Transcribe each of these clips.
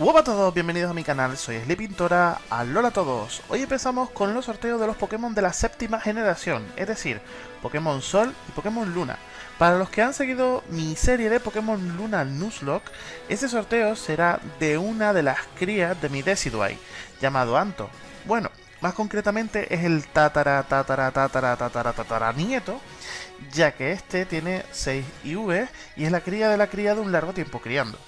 Hola a todos, bienvenidos a mi canal, soy Sleepintora, alola a todos. Hoy empezamos con los sorteos de los Pokémon de la séptima generación, es decir, Pokémon Sol y Pokémon Luna. Para los que han seguido mi serie de Pokémon Luna Nuzlocke, este sorteo será de una de las crías de mi Decidueye, llamado Anto. Bueno, más concretamente es el tatara tatara tatara tatara tatara nieto, ya que este tiene 6 IV y es la cría de la cría de un largo tiempo criando.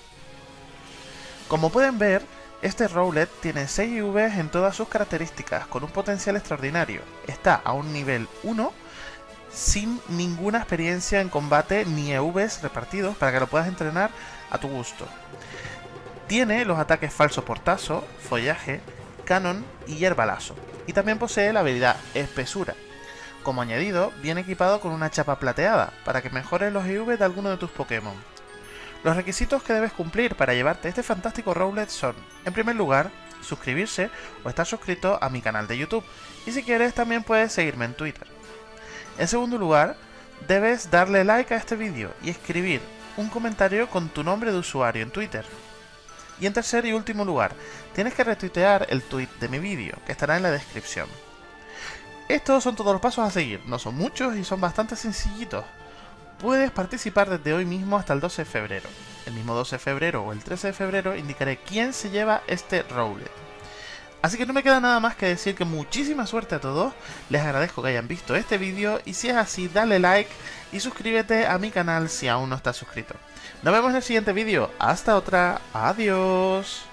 Como pueden ver, este Rowlet tiene 6 IV en todas sus características, con un potencial extraordinario. Está a un nivel 1, sin ninguna experiencia en combate ni EVs repartidos para que lo puedas entrenar a tu gusto. Tiene los ataques falso portazo, follaje, canon y hierbalazo. Y también posee la habilidad espesura. Como añadido, viene equipado con una chapa plateada, para que mejores los EV de alguno de tus Pokémon. Los requisitos que debes cumplir para llevarte este fantástico Rowlet son, en primer lugar, suscribirse o estar suscrito a mi canal de YouTube, y si quieres también puedes seguirme en Twitter. En segundo lugar, debes darle like a este vídeo y escribir un comentario con tu nombre de usuario en Twitter. Y en tercer y último lugar, tienes que retuitear el tweet de mi vídeo, que estará en la descripción. Estos son todos los pasos a seguir, no son muchos y son bastante sencillitos. Puedes participar desde hoy mismo hasta el 12 de febrero. El mismo 12 de febrero o el 13 de febrero indicaré quién se lleva este Rowlet. Así que no me queda nada más que decir que muchísima suerte a todos, les agradezco que hayan visto este vídeo y si es así dale like y suscríbete a mi canal si aún no estás suscrito. Nos vemos en el siguiente vídeo, hasta otra, adiós.